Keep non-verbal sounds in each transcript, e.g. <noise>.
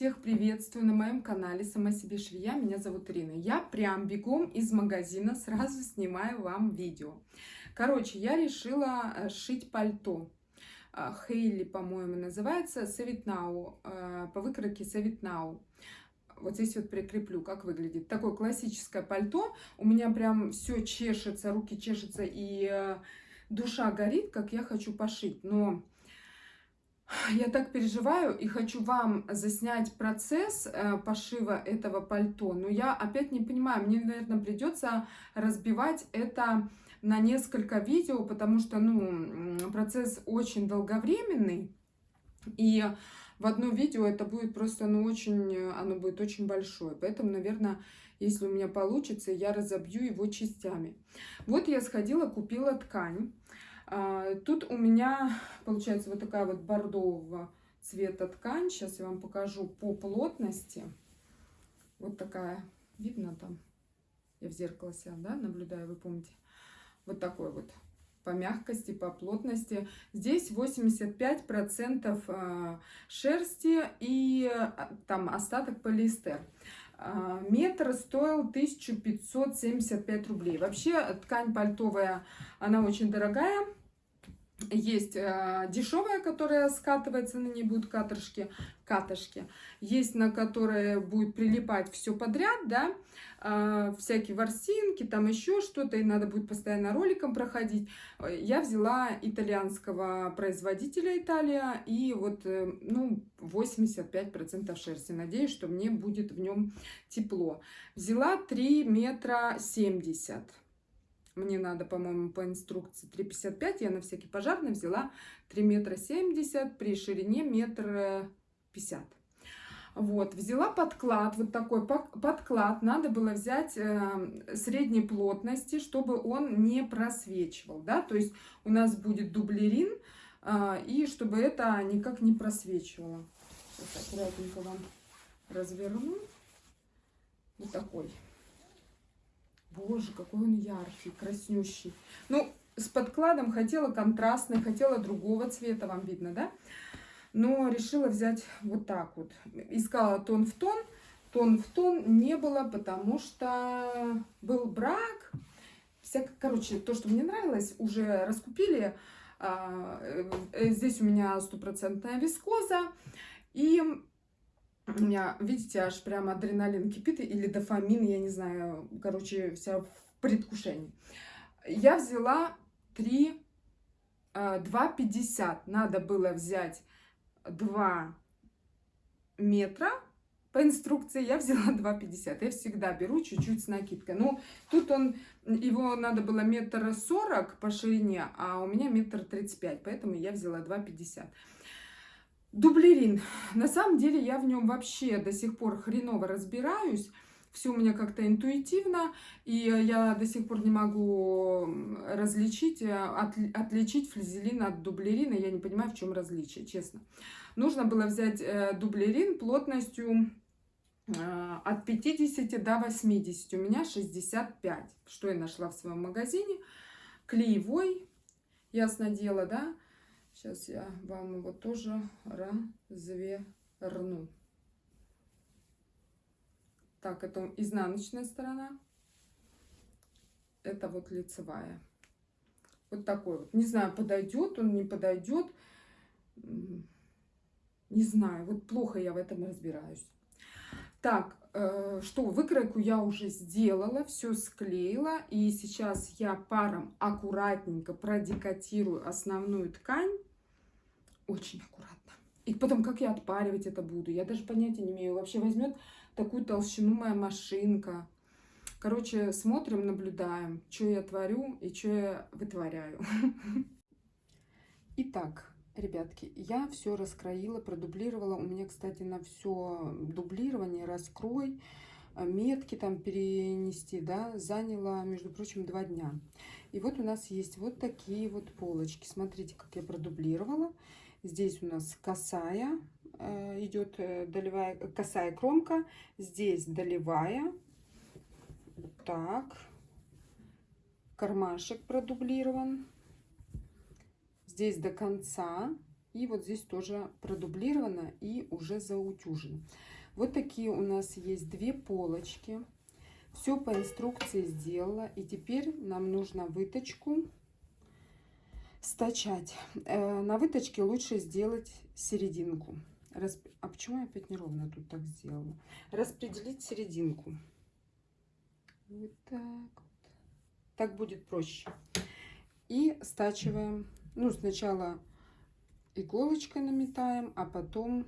Всех приветствую на моем канале Сама себе швея. Меня зовут Ирина. Я прям бегом из магазина сразу снимаю вам видео. Короче, я решила э, шить пальто. Э, Хейли, по-моему, называется Савитнау. Э, по выкройке Савитнау. Вот здесь вот прикреплю, как выглядит. Такое классическое пальто. У меня прям все чешется, руки чешутся и душа горит, как я хочу пошить. Но я так переживаю и хочу вам заснять процесс э, пошива этого пальто, но я опять не понимаю, мне, наверное, придется разбивать это на несколько видео, потому что, ну, процесс очень долговременный, и в одно видео это будет просто, ну, очень, оно будет очень большое, поэтому, наверное, если у меня получится, я разобью его частями. Вот я сходила, купила ткань, тут у меня <laughs> получается вот такая вот бордового цвета ткань. Сейчас я вам покажу по плотности. Вот такая, видно там? Я в зеркало себя, да, наблюдаю, вы помните? Вот такой вот по мягкости, по плотности. Здесь 85% а, шерсти и а, там остаток полиэстер. Метр стоил 1575 рублей. Вообще ткань пальтовая, она очень дорогая. Есть э, дешевая, которая скатывается, на ней будут каторшки, катышки. Есть, на которые будет прилипать все подряд, да, э, всякие ворсинки, там еще что-то, и надо будет постоянно роликом проходить. Я взяла итальянского производителя Италия, и вот, э, ну, 85% шерсти. Надеюсь, что мне будет в нем тепло. Взяла 3 метра 70 мне надо, по-моему, по инструкции 3,55. Я на всякий пожарный взяла 3 метра 70 при ширине метр 50. Вот, взяла подклад, вот такой подклад. Надо было взять э, средней плотности, чтобы он не просвечивал, да. То есть у нас будет дублерин, э, и чтобы это никак не просвечивало. Сейчас аккуратненько вам разверну. Вот такой. Боже, какой он яркий, краснющий. Ну, с подкладом хотела контрастный, хотела другого цвета, вам видно, да? Но решила взять вот так вот. Искала тон в тон, тон в тон не было, потому что был брак. Всяко, короче, то, что мне нравилось, уже раскупили. А, э, здесь у меня стопроцентная вискоза. И у меня, видите, аж прям адреналин кипит, или дофамин, я не знаю, короче, вся в предвкушении. Я взяла 3, 2,50. А, Надо было взять 2 метра по инструкции я взяла <laughs> 2,50. Я всегда беру чуть-чуть с накидкой. Ну, тут он, его надо было метр сорок по ширине, а у меня метр тридцать пять, поэтому я взяла 2,50. Дублерин. На самом деле я в нем вообще до сих пор хреново разбираюсь. Все у меня как-то интуитивно, и я до сих пор не могу различить, э, от, отличить флизелин от дублерина. Я не понимаю, в чем различие, честно. Нужно было взять э, дублерин плотностью э, от 50 до 80. У меня 65. Что я нашла в своем магазине? Клеевой, ясно дело, да? Сейчас я вам его тоже разверну. Так, это изнаночная сторона. Это вот лицевая. Вот такой вот. Не знаю, подойдет он, не подойдет. Не знаю, вот плохо я в этом разбираюсь. Так, э, что, выкройку я уже сделала, все склеила. И сейчас я паром аккуратненько продекатирую основную ткань. Очень аккуратно. И потом, как я отпаривать это буду? Я даже понятия не имею. Вообще возьмет такую толщину моя машинка. Короче, смотрим, наблюдаем, что я творю и что я вытворяю. <laughs> Итак, ребятки, я все раскроила, продублировала. У меня, кстати, на все дублирование, раскрой, э, метки там перенести, да, заняло, между прочим, два дня. И вот у нас есть вот такие вот полочки. Смотрите, как я продублировала. Здесь у нас косая э, идет э, долевая, косая кромка. Здесь долевая. Так. Кармашек продублирован. Здесь до конца И вот здесь тоже продублировано и уже заутюжено. Вот такие у нас есть две полочки. Все по инструкции сделала. И теперь нам нужно выточку стачать. Э, на выточке лучше сделать серединку. Расп... А почему я опять неровно тут так сделала? Распределить серединку. Вот так вот. Так будет проще. И стачиваем. Ну, сначала иголочкой наметаем, а потом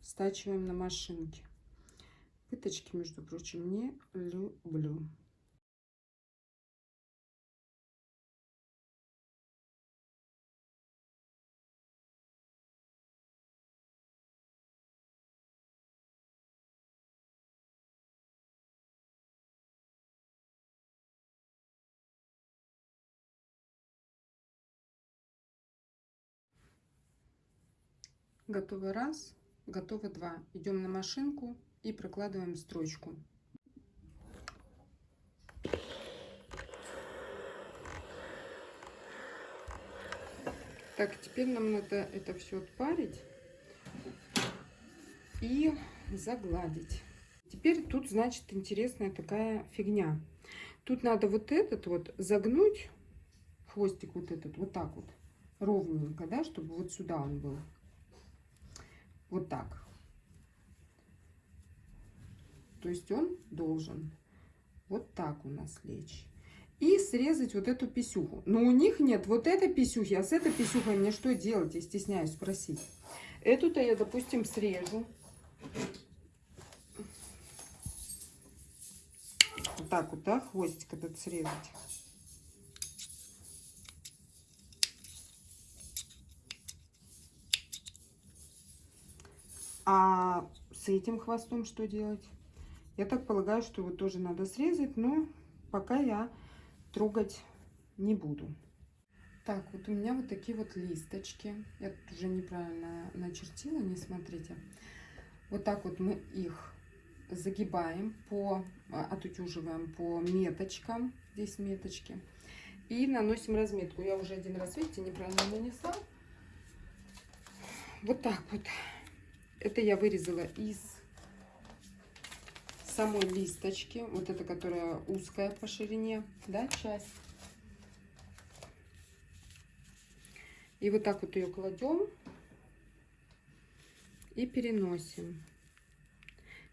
стачиваем на машинке. Пыточки, между прочим, не люблю. Готово раз, готово два. Идем на машинку и прокладываем строчку. Так, теперь нам надо это все отпарить и загладить. Теперь тут, значит, интересная такая фигня. Тут надо вот этот вот загнуть, хвостик вот этот, вот так вот, ровненько, да, чтобы вот сюда он был. Вот так. То есть он должен вот так у нас лечь. И срезать вот эту писюху. Но у них нет вот этой писюхи. А с этой писюхой мне что делать? Я стесняюсь спросить. Эту-то я, допустим, срежу. Вот так вот, да, хвостик этот срезать. А с этим хвостом что делать? Я так полагаю, что его тоже надо срезать, но пока я трогать не буду. Так, вот у меня вот такие вот листочки. Я тут уже неправильно начертила, не смотрите. Вот так вот мы их загибаем, по, а, отутюживаем по меточкам. Здесь меточки. И наносим разметку. Я уже один раз, видите, неправильно нанесла. Вот так вот. Это я вырезала из самой листочки. Вот эта, которая узкая по ширине, да, часть. И вот так вот ее кладем и переносим.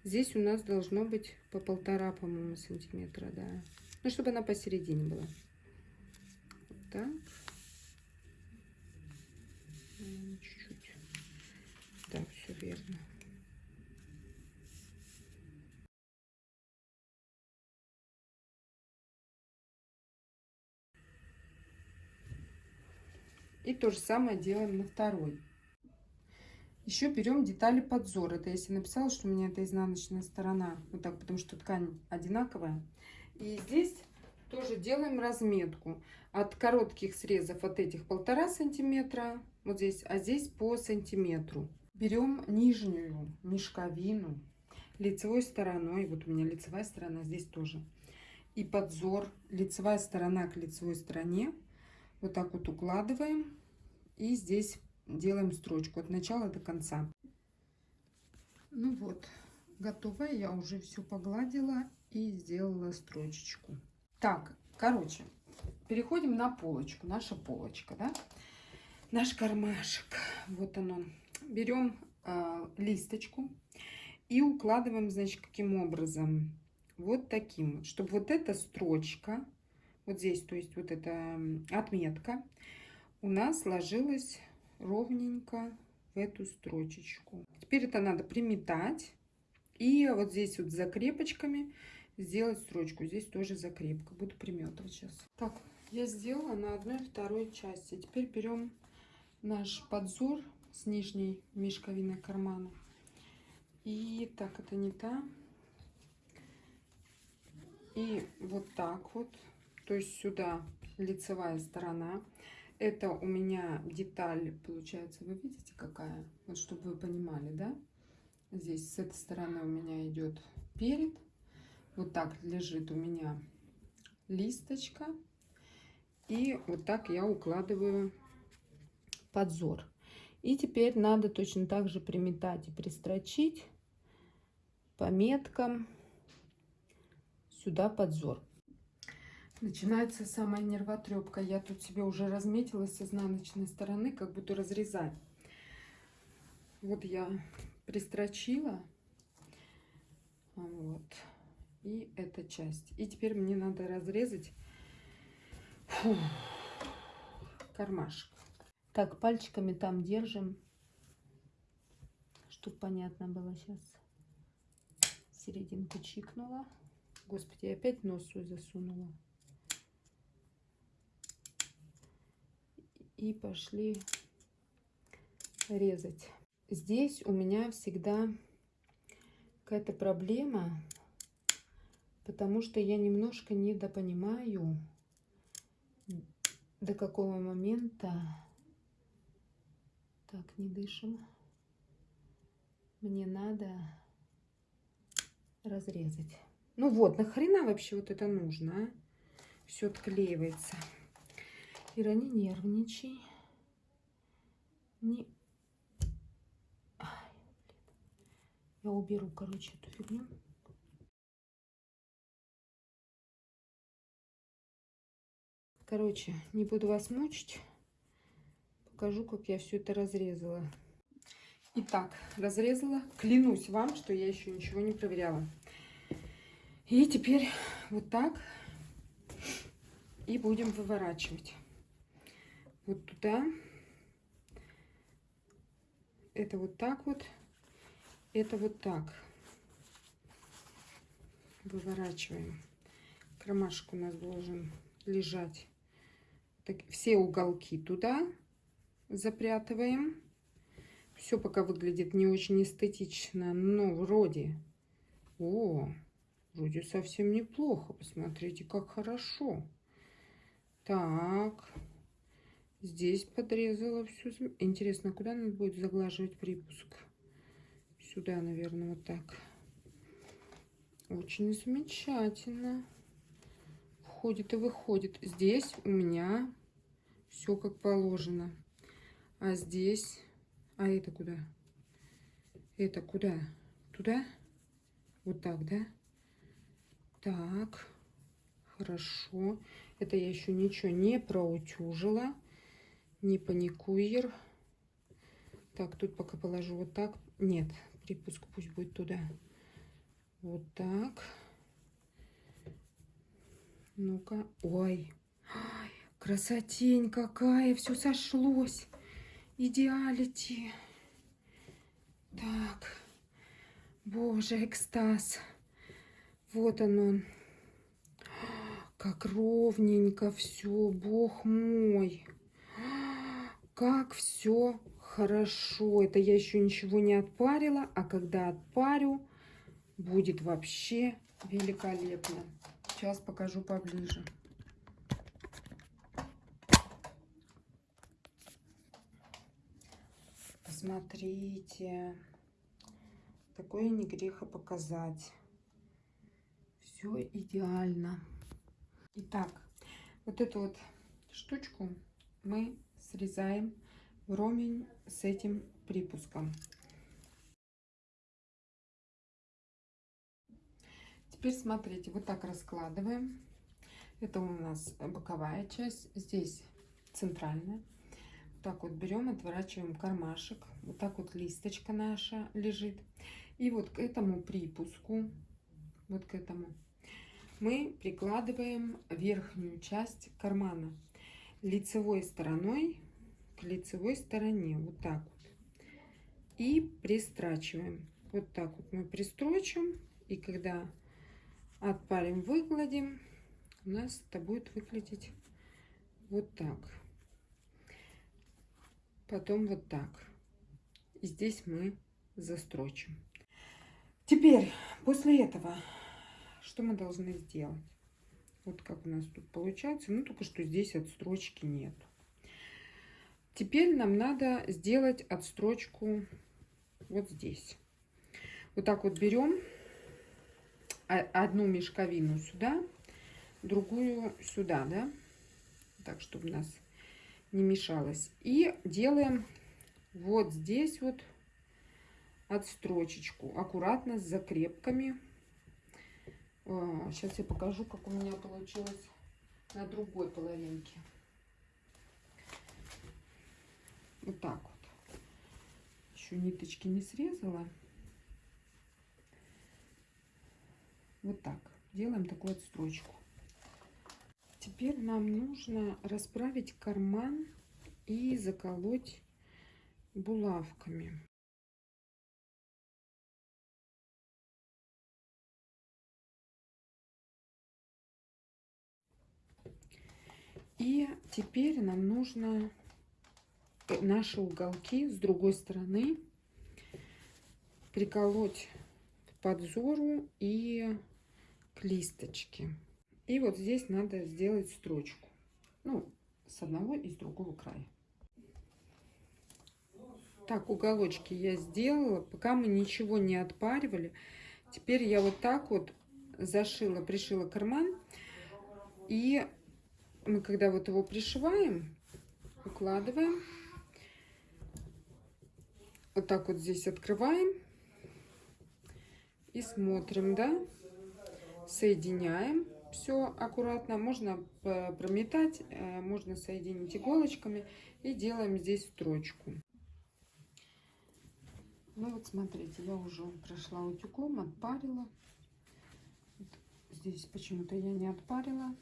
Здесь у нас должно быть по полтора, по-моему, сантиметра, да. Ну, чтобы она посередине была. Вот так. Верно. И то же самое делаем на второй. Еще берем детали подзора. Это если написала, что у меня это изнаночная сторона. Вот так, потому что ткань одинаковая. И здесь тоже делаем разметку. От коротких срезов от этих полтора сантиметра. Вот здесь, а здесь по сантиметру. Берем нижнюю мешковину лицевой стороной. Вот у меня лицевая сторона здесь тоже. И подзор, лицевая сторона к лицевой стороне. Вот так вот укладываем. И здесь делаем строчку от начала до конца. Ну вот, готово. Я уже все погладила и сделала строчечку. Так, короче, переходим на полочку. Наша полочка, да? Наш кармашек. Вот он он берем э, листочку и укладываем, значит, каким образом? Вот таким чтобы вот эта строчка, вот здесь, то есть вот эта отметка, у нас ложилась ровненько в эту строчечку. Теперь это надо приметать и вот здесь вот закрепочками сделать строчку. Здесь тоже закрепка. Буду приметывать сейчас. Так, я сделала на одной второй части. Теперь берем наш подзор с нижней мешковиной кармана. И так, это не та. И вот так вот, то есть сюда лицевая сторона. Это у меня деталь, получается, вы видите какая? Вот чтобы вы понимали, да? Здесь с этой стороны у меня идет перед. Вот так лежит у меня листочка. И вот так я укладываю подзор. И теперь надо точно так же приметать и пристрочить по меткам сюда подзор. Начинается самая нервотрепка. Я тут себе уже разметила с изнаночной стороны, как буду разрезать. Вот я пристрочила. Вот. И эта часть. И теперь мне надо разрезать фу, кармашек. Так, пальчиками там держим, чтобы понятно было сейчас. Серединку чикнула. Господи, я опять нос свой засунула. И пошли резать. Здесь у меня всегда какая-то проблема, потому что я немножко недопонимаю, до какого момента... Так, не дышим. Мне надо разрезать. Ну вот, нахрена вообще вот это нужно, а? Все отклеивается. Ира, не нервничай. Не... Я уберу, короче, эту фигню. Короче, не буду вас мучить. Покажу, как я все это разрезала. Итак, разрезала. Клянусь вам, что я еще ничего не проверяла. И теперь вот так. И будем выворачивать. Вот туда. Это вот так вот. Это вот так. Выворачиваем. Кромашек у нас должен лежать. Так, все уголки туда запрятываем. Все пока выглядит не очень эстетично, но вроде... О, Вроде совсем неплохо. Посмотрите, как хорошо. Так. Здесь подрезала все. Интересно, куда надо будет заглаживать припуск? Сюда, наверное, вот так. Очень замечательно. Входит и выходит. Здесь у меня все как положено. А здесь... А это куда? Это куда? Туда? Вот так, да? Так, хорошо. Это я еще ничего не проутюжила. Не паникуер. Так, тут пока положу вот так. Нет, припуск пусть будет туда. Вот так. Ну-ка. Ой. Ой, красотень какая. Все сошлось. Идеалити. Так. Боже, экстаз. Вот оно. Как ровненько все, бог мой. Как все хорошо. Это я еще ничего не отпарила, а когда отпарю, будет вообще великолепно. Сейчас покажу поближе. Посмотрите. Такое не греха показать все идеально. Итак, вот эту вот штучку мы срезаем вровень с этим припуском. Теперь смотрите, вот так раскладываем. Это у нас боковая часть, здесь центральная. Так вот берем, отворачиваем кармашек. Вот так вот листочка наша лежит. И вот к этому припуску, вот к этому мы прикладываем верхнюю часть кармана лицевой стороной к лицевой стороне. Вот так вот. И пристрачиваем. Вот так вот мы пристрочим. И когда отпарим, выгладим, у нас это будет выглядеть вот так. Потом вот так. И здесь мы застрочим. Теперь, после этого что мы должны сделать? Вот как у нас тут получается. Ну, только что здесь отстрочки нет. Теперь нам надо сделать отстрочку вот здесь. Вот так вот берем одну мешковину сюда, другую сюда, да? Так, чтобы у нас не мешалось. И делаем вот здесь вот отстрочечку, аккуратно с закрепками. Сейчас а, я покажу, как у меня получилось на другой половинке. Вот так вот. Еще ниточки не срезала. Вот так. Делаем такую отстрочку. Теперь нам нужно расправить карман и заколоть булавками. И теперь нам нужно наши уголки с другой стороны приколоть к подзору и к листочке. И вот здесь надо сделать строчку. Ну, с одного и с другого края. Так, уголочки я сделала. Пока мы ничего не отпаривали. Теперь я вот так вот зашила, пришила карман. И мы когда вот его пришиваем, укладываем. Вот так вот здесь открываем. И смотрим, да. Соединяем все аккуратно. Можно прометать, э, можно соединить иголочками. И делаем здесь строчку. Ну вот смотрите, я уже прошла утюгом, отпарила. Здесь почему-то я не отпарила.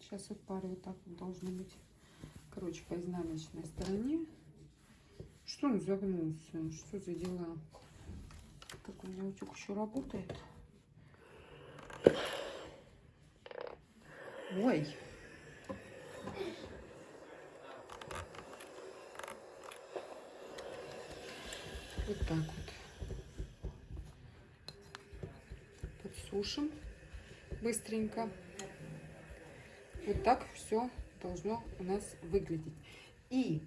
Сейчас отпариваю, так вот должно быть. Короче, по изнаночной стороне. Что он загнулся? Что за дела? Так, у меня утюг еще работает. Ой. Вот так вот. Подсушим быстренько. Вот так все должно у нас выглядеть. И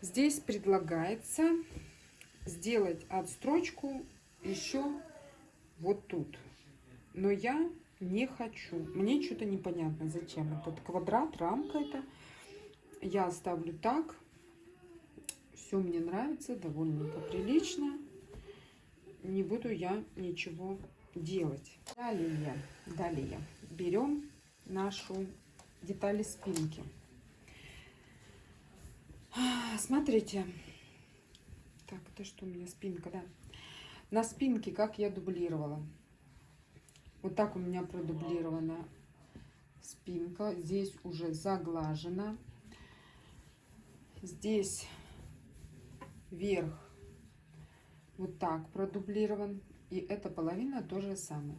здесь предлагается сделать отстрочку еще вот тут. Но я не хочу. Мне что-то непонятно, зачем этот квадрат, рамка это. Я оставлю так. Все мне нравится, довольно прилично. Не буду я ничего делать. Далее, далее берем нашу детали спинки. Смотрите. Так, это что у меня спинка, да? На спинке как я дублировала. Вот так у меня продублирована спинка. Здесь уже заглажена. Здесь верх вот так продублирован. И эта половина тоже самое.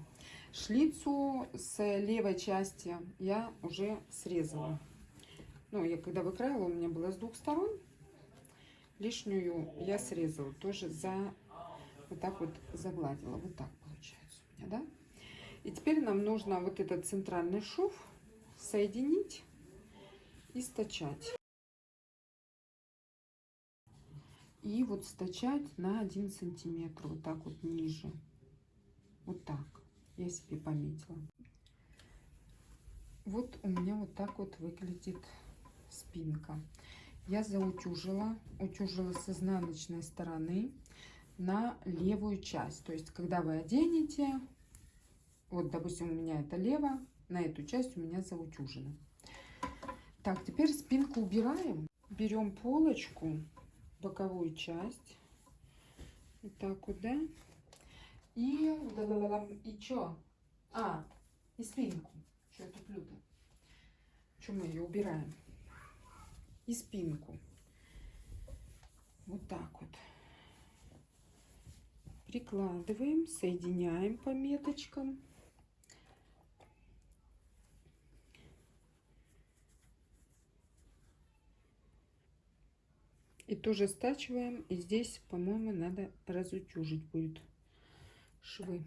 Шлицу с левой части я уже срезала. Ну, я когда выкраила, у меня было с двух сторон. Лишнюю я срезала. Тоже за вот так вот загладила. Вот так получается у меня, да? И теперь нам нужно вот этот центральный шов соединить и стачать. И вот стачать на 1 сантиметр, вот так вот ниже. Вот так я себе пометила. Вот у меня вот так вот выглядит спинка. Я заутюжила, утюжила с изнаночной стороны на левую часть. То есть, когда вы оденете, вот, допустим, у меня это лево, на эту часть у меня заутюжено. Так, теперь спинку убираем. Берем полочку, боковую часть. Вот так вот, да? И, и что? А, и спинку. Что я туплю-то? Что мы ее убираем? И спинку. Вот так вот. Прикладываем, соединяем по меточкам. И тоже стачиваем. И здесь, по-моему, надо разутюжить будет швы.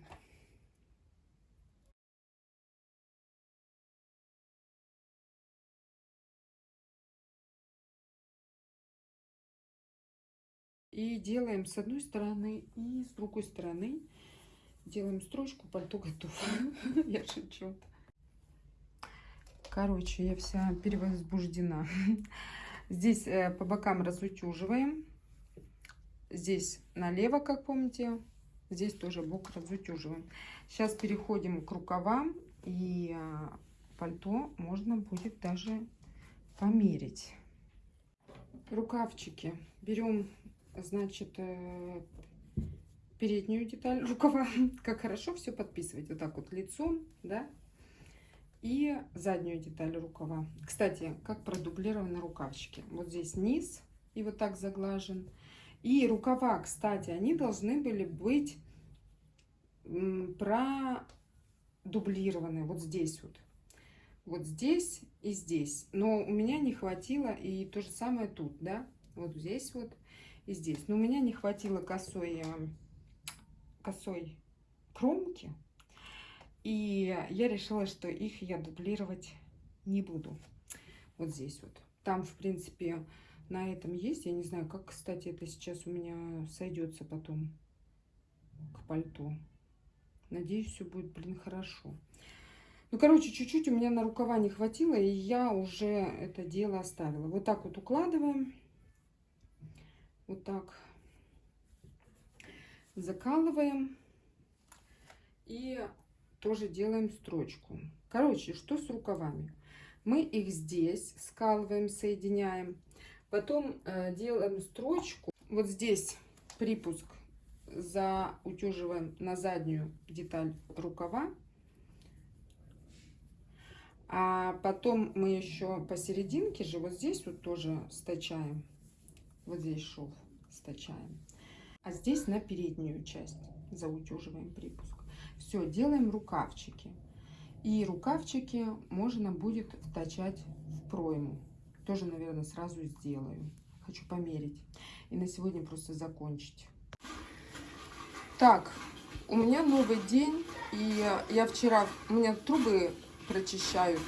И делаем с одной стороны и с другой стороны. Делаем строчку, пальто готово. <laughs> Я шучу. Короче, я вся перевозбуждена. Здесь э, по бокам разутюживаем. здесь налево, как помните. Здесь тоже бок разутюживаем. Сейчас переходим к рукавам. И а, пальто можно будет даже померить. Рукавчики. Берем, значит, э, переднюю деталь рукава. <laughs> Как хорошо все подписывать. Вот так вот лицом, да. И заднюю деталь рукава. Кстати, как продублированы рукавчики. Вот здесь низ и вот так заглажен. И рукава, кстати, они должны были быть продублированы. Вот здесь вот. Вот здесь и здесь. Но у меня не хватило, и то же самое тут, да. Вот здесь вот и здесь. Но у меня не хватило косой, э, косой кромки. И я решила, что их я дублировать не буду. Вот здесь вот. Там, в принципе, на этом есть. Я не знаю, как, кстати, это сейчас у меня сойдется потом к пальто. Надеюсь, все будет, блин, хорошо. Ну, короче, чуть-чуть у меня на рукава не хватило, и я уже это дело оставила. Вот так вот укладываем. Вот так. Закалываем. И тоже делаем строчку. Короче, что с рукавами? Мы их здесь скалываем, соединяем. Потом э, делаем строчку. Вот здесь припуск заутюживаем на заднюю деталь рукава. А потом мы еще посерединке же вот здесь вот тоже стачаем. Вот здесь шов стачаем. А здесь на переднюю часть заутюживаем припуск. Все, делаем рукавчики. И рукавчики можно будет втачать в пройму. Тоже, наверное, сразу сделаю. Хочу померить. И на сегодня просто закончить. Так, у меня новый день. И я вчера... У меня трубы прочищают,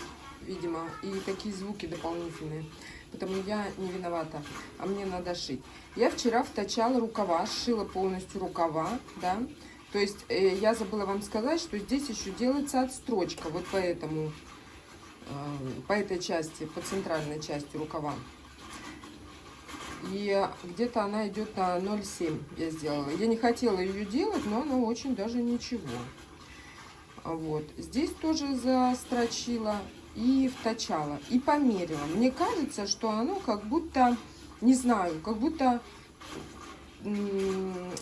видимо, и такие звуки дополнительные. Потому я не виновата, а мне надо шить. Я вчера втачала рукава, сшила полностью рукава, да. То есть э, я забыла вам сказать, что здесь еще делается отстрочка, вот по этому, э, по этой части, по центральной части рукава. И где-то она идет на 0,7 я сделала. Я не хотела ее делать, но она очень даже ничего. Вот. Здесь тоже застрочила и вточала. И померила. Мне кажется, что оно как будто, не знаю, как будто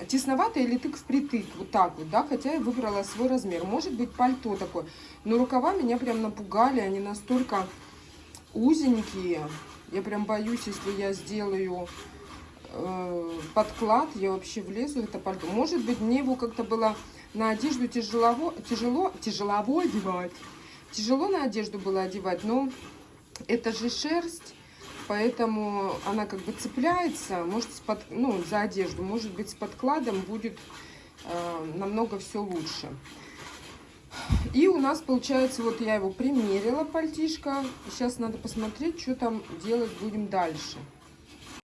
тесновато или тык впритык, вот так вот, да, хотя я выбрала свой размер. Может быть, пальто такое. Но рукава меня прям напугали, они настолько узенькие. Я прям боюсь, если я сделаю э, подклад, я вообще влезу в это пальто. Может быть, мне его как-то было на одежду тяжело, тяжело, тяжелово одевать. Тяжело на одежду было одевать, но это же шерсть, поэтому она как бы цепляется, может, под, ну, за одежду. Может быть, с подкладом будет э, намного все лучше. И у нас получается, вот я его примерила, пальтишко. Сейчас надо посмотреть, что там делать будем дальше.